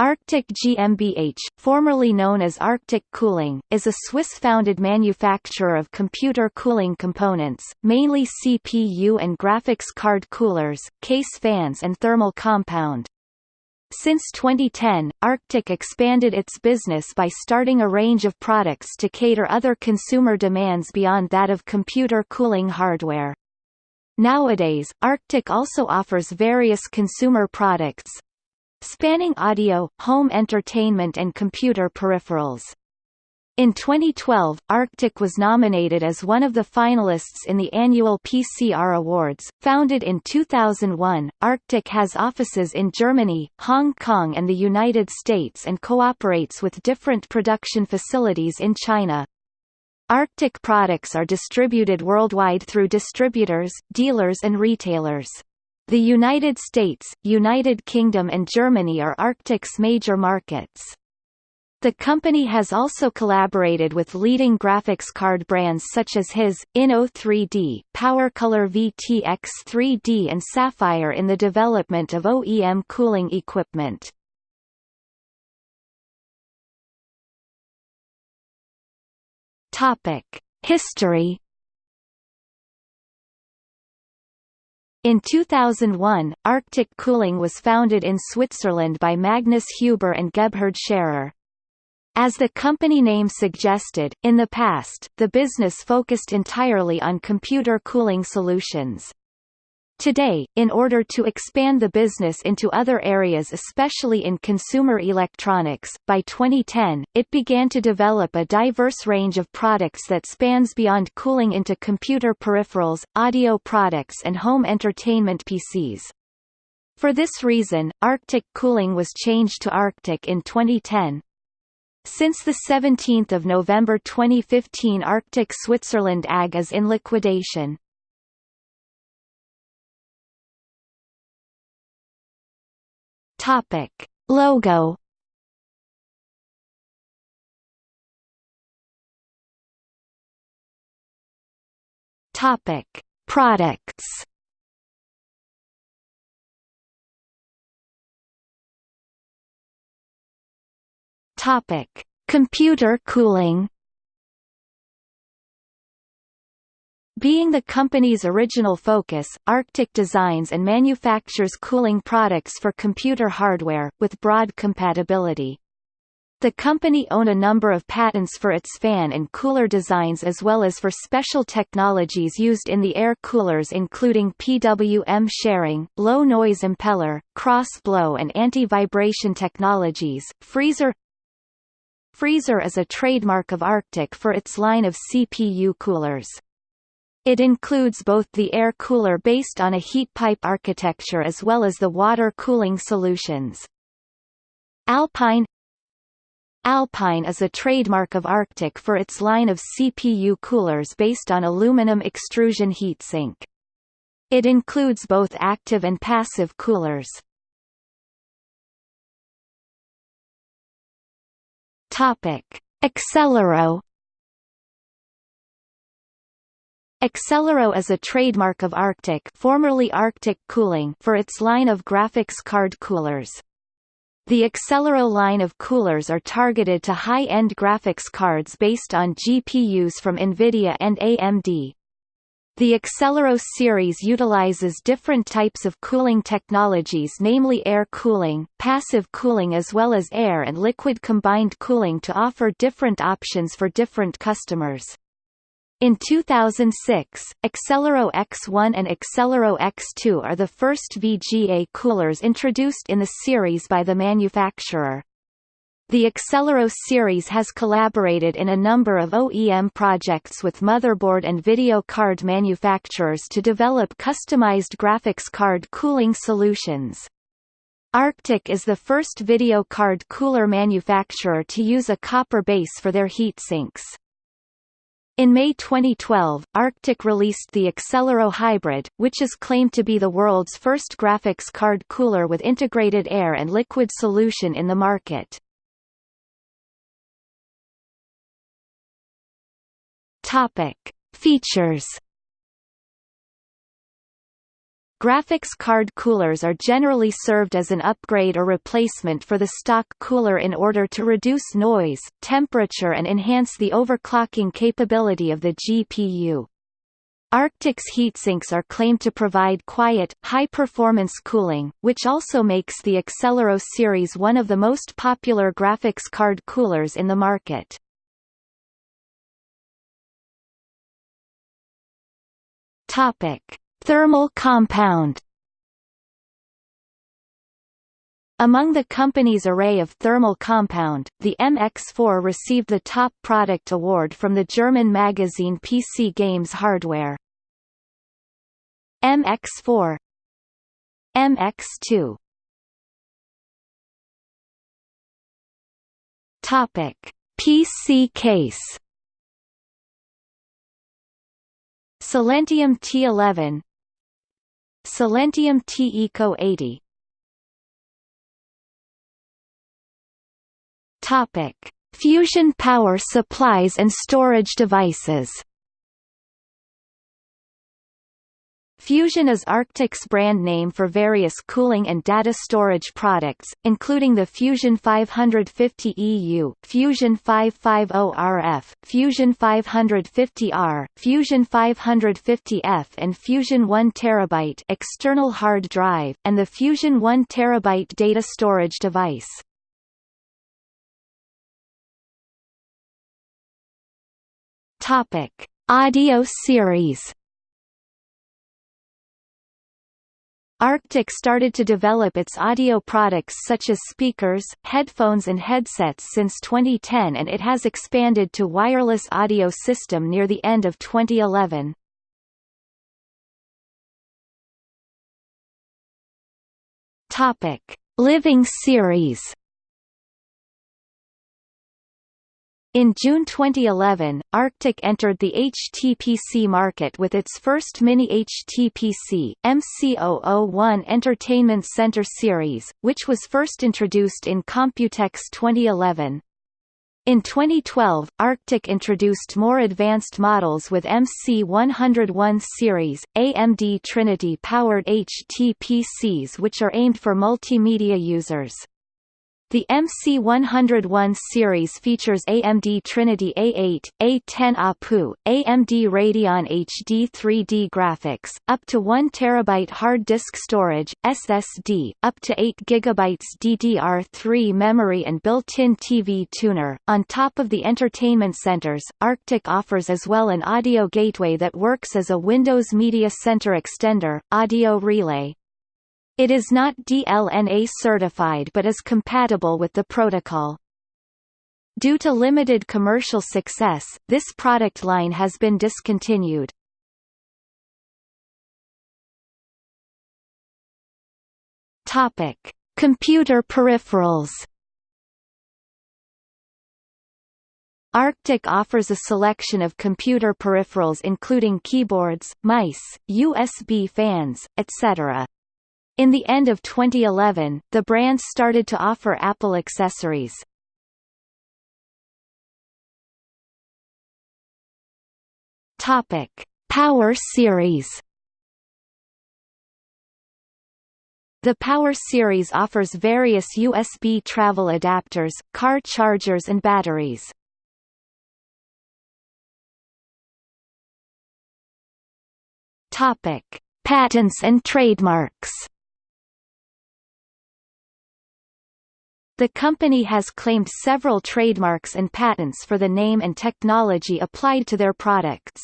Arctic GmbH, formerly known as Arctic Cooling, is a Swiss-founded manufacturer of computer cooling components, mainly CPU and graphics card coolers, case fans and thermal compound. Since 2010, Arctic expanded its business by starting a range of products to cater other consumer demands beyond that of computer cooling hardware. Nowadays, Arctic also offers various consumer products, spanning audio, home entertainment and computer peripherals. In 2012, Arctic was nominated as one of the finalists in the annual PCR Awards. Founded in 2001, Arctic has offices in Germany, Hong Kong and the United States and cooperates with different production facilities in China. Arctic products are distributed worldwide through distributors, dealers and retailers. The United States, United Kingdom and Germany are Arctic's major markets. The company has also collaborated with leading graphics card brands such as HIS, Inno3D, PowerColor VTX 3D and Sapphire in the development of OEM cooling equipment. History In 2001, Arctic Cooling was founded in Switzerland by Magnus Huber and Gebhard Scherer. As the company name suggested, in the past, the business focused entirely on computer cooling solutions. Today, in order to expand the business into other areas especially in consumer electronics, by 2010, it began to develop a diverse range of products that spans beyond cooling into computer peripherals, audio products and home entertainment PCs. For this reason, Arctic Cooling was changed to Arctic in 2010. Since 17 November 2015 Arctic Switzerland AG is in liquidation. Topic. Logo. Topic. Products. Topic. Computer cooling Being the company's original focus, Arctic designs and manufactures cooling products for computer hardware, with broad compatibility. The company own a number of patents for its fan and cooler designs as well as for special technologies used in the air coolers including PWM sharing, low noise impeller, cross-blow and anti-vibration technologies. Freezer Freezer is a trademark of Arctic for its line of CPU coolers. It includes both the air cooler based on a heat pipe architecture as well as the water cooling solutions. Alpine Alpine is a trademark of Arctic for its line of CPU coolers based on aluminum extrusion heatsink. It includes both active and passive coolers. Topic: Accelero Accelero is a trademark of Arctic, formerly Arctic Cooling, for its line of graphics card coolers. The Accelero line of coolers are targeted to high-end graphics cards based on GPUs from NVIDIA and AMD. The Accelero series utilizes different types of cooling technologies namely air cooling, passive cooling as well as air and liquid combined cooling to offer different options for different customers. In 2006, Accelero X1 and Accelero X2 are the first VGA coolers introduced in the series by the manufacturer. The Accelero series has collaborated in a number of OEM projects with motherboard and video card manufacturers to develop customized graphics card cooling solutions. Arctic is the first video card cooler manufacturer to use a copper base for their heat sinks. In May 2012, Arctic released the Accelero Hybrid, which is claimed to be the world's first graphics card cooler with integrated air and liquid solution in the market. Topic: Features Graphics card coolers are generally served as an upgrade or replacement for the stock cooler in order to reduce noise, temperature and enhance the overclocking capability of the GPU. Arctic's heatsinks are claimed to provide quiet, high-performance cooling, which also makes the Accelero series one of the most popular graphics card coolers in the market. Topic: Thermal compound. Among the company's array of thermal compound, the MX4 received the Top Product Award from the German magazine PC Games Hardware. MX4 MX2 Topic: PC case. Silentium T11 Silentium T-Eco 80 Topic: Fusion power supplies and storage devices Fusion is Arctic's brand name for various cooling and data storage products, including the Fusion 550 EU, Fusion 550RF, Fusion 550R, Fusion 550F and Fusion 1 TB external hard drive, and the Fusion 1 TB data storage device. Audio series Arctic started to develop its audio products such as speakers, headphones and headsets since 2010 and it has expanded to wireless audio system near the end of 2011. Topic: Living series In June 2011, Arctic entered the HTPC market with its first mini HTPC, MC001 Entertainment Center Series, which was first introduced in Computex 2011. In 2012, Arctic introduced more advanced models with MC101 series, AMD Trinity-powered HTPCs which are aimed for multimedia users. The MC101 series features AMD Trinity A8, A10 APU, AMD Radeon HD 3D graphics, up to 1 TB hard disk storage, SSD, up to 8 GB DDR3 memory and built-in TV tuner. On top of the entertainment centers, Arctic offers as well an audio gateway that works as a Windows Media Center extender, Audio Relay. It is not DLNA certified but is compatible with the protocol. Due to limited commercial success, this product line has been discontinued. Topic: Computer peripherals. Arctic offers a selection of computer peripherals including keyboards, mice, USB fans, etc. In the end of 2011, the brand started to offer Apple accessories. Topic: Power Series. The Power Series offers various USB travel adapters, car chargers and batteries. Topic: Patents and trademarks. The company has claimed several trademarks and patents for the name and technology applied to their products.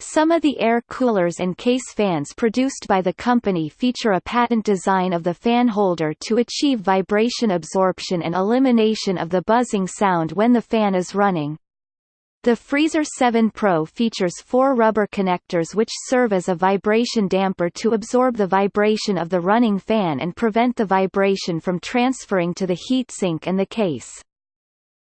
Some of the air coolers and case fans produced by the company feature a patent design of the fan holder to achieve vibration absorption and elimination of the buzzing sound when the fan is running. The Freezer 7 Pro features four rubber connectors which serve as a vibration damper to absorb the vibration of the running fan and prevent the vibration from transferring to the heatsink and the case.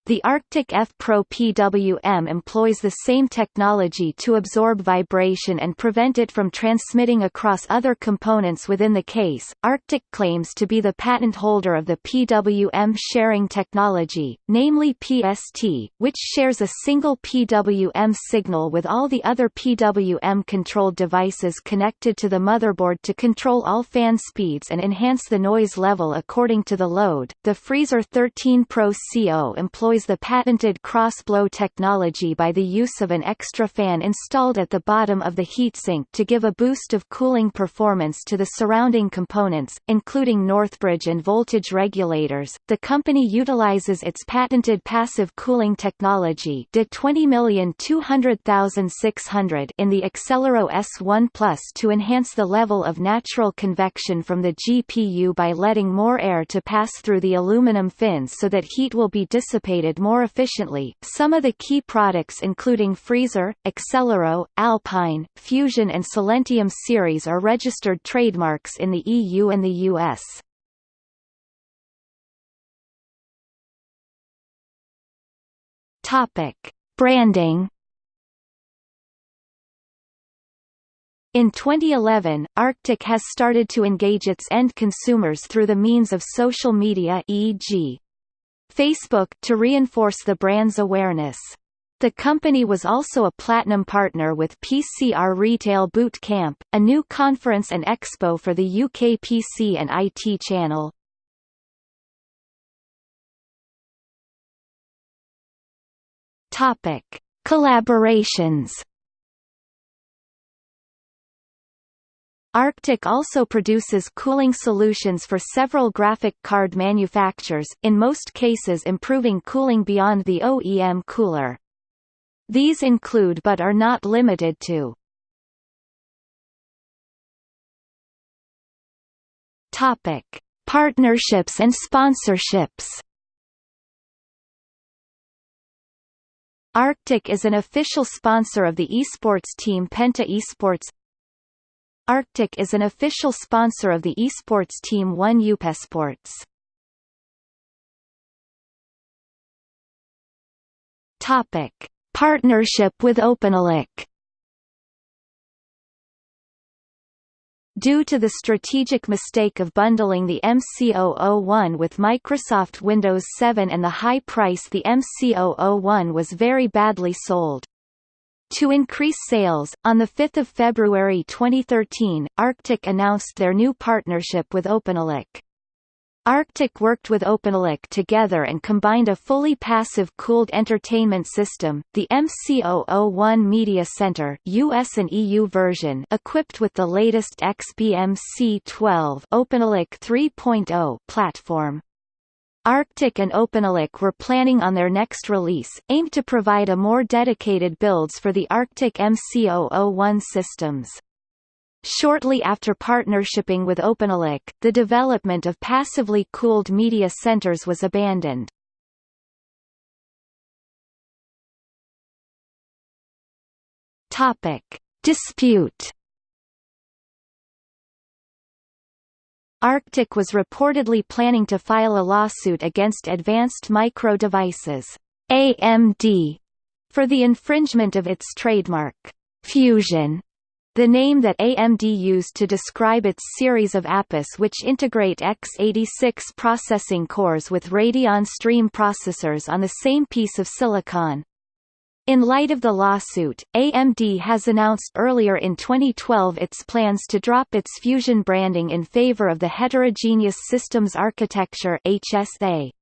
The Arctic F Pro PWM employs the same technology to absorb vibration and prevent it from transmitting across other components within the case. Arctic claims to be the patent holder of the PWM sharing technology, namely PST, which shares a single PWM signal with all the other PWM-controlled devices connected to the motherboard to control all fan speeds and enhance the noise level according to the load. The Freezer 13 Pro CO employs employs the patented cross-blow technology by the use of an extra fan installed at the bottom of the heatsink to give a boost of cooling performance to the surrounding components, including Northbridge and voltage regulators. The company utilizes its patented passive cooling technology DE 20200600 in the Accelero S1 Plus to enhance the level of natural convection from the GPU by letting more air to pass through the aluminum fins so that heat will be dissipated more efficiently. Some of the key products including Freezer, Accelero, Alpine, Fusion and Silentium series are registered trademarks in the EU and the US. Topic: Branding In 2011, Arctic has started to engage its end consumers through the means of social media e.g. Facebook to reinforce the brand's awareness. The company was also a platinum partner with PCR Retail Boot Camp, a new conference and expo for the UK PC and IT channel. Topic: Collaborations Arctic also produces cooling solutions for several graphic card manufacturers, in most cases improving cooling beyond the OEM cooler. These include but are not limited to Topic: Partnerships and sponsorships. Arctic is an official sponsor of the esports team Penta Esports Arctic is an official sponsor of the esports team One Upesports. Topic: Partnership with OpenELEC. Due to the strategic mistake of bundling the MC001 with Microsoft Windows 7 and the high price the MC001 was very badly sold. To increase sales, on 5 February 2013, Arctic announced their new partnership with OpenELEC. Arctic worked with OpenELEC together and combined a fully passive cooled entertainment system, the MC001 Media Center US and EU version equipped with the latest XBMC12 OpenELEC 3.0 platform. Arctic and OpenELEC were planning on their next release, aimed to provide a more dedicated builds for the Arctic MC001 systems. Shortly after partnershiping with OpenELEC, the development of passively cooled media centers was abandoned. Topic: Dispute Arctic was reportedly planning to file a lawsuit against Advanced Micro Devices AMD, for the infringement of its trademark, Fusion, the name that AMD used to describe its series of APUs which integrate x86 processing cores with Radeon Stream processors on the same piece of silicon. In light of the lawsuit, AMD has announced earlier in 2012 its plans to drop its Fusion branding in favor of the Heterogeneous Systems Architecture HSA.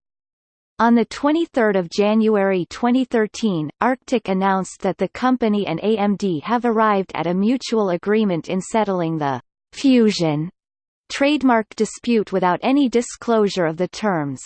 On 23 January 2013, Arctic announced that the company and AMD have arrived at a mutual agreement in settling the «Fusion» trademark dispute without any disclosure of the terms.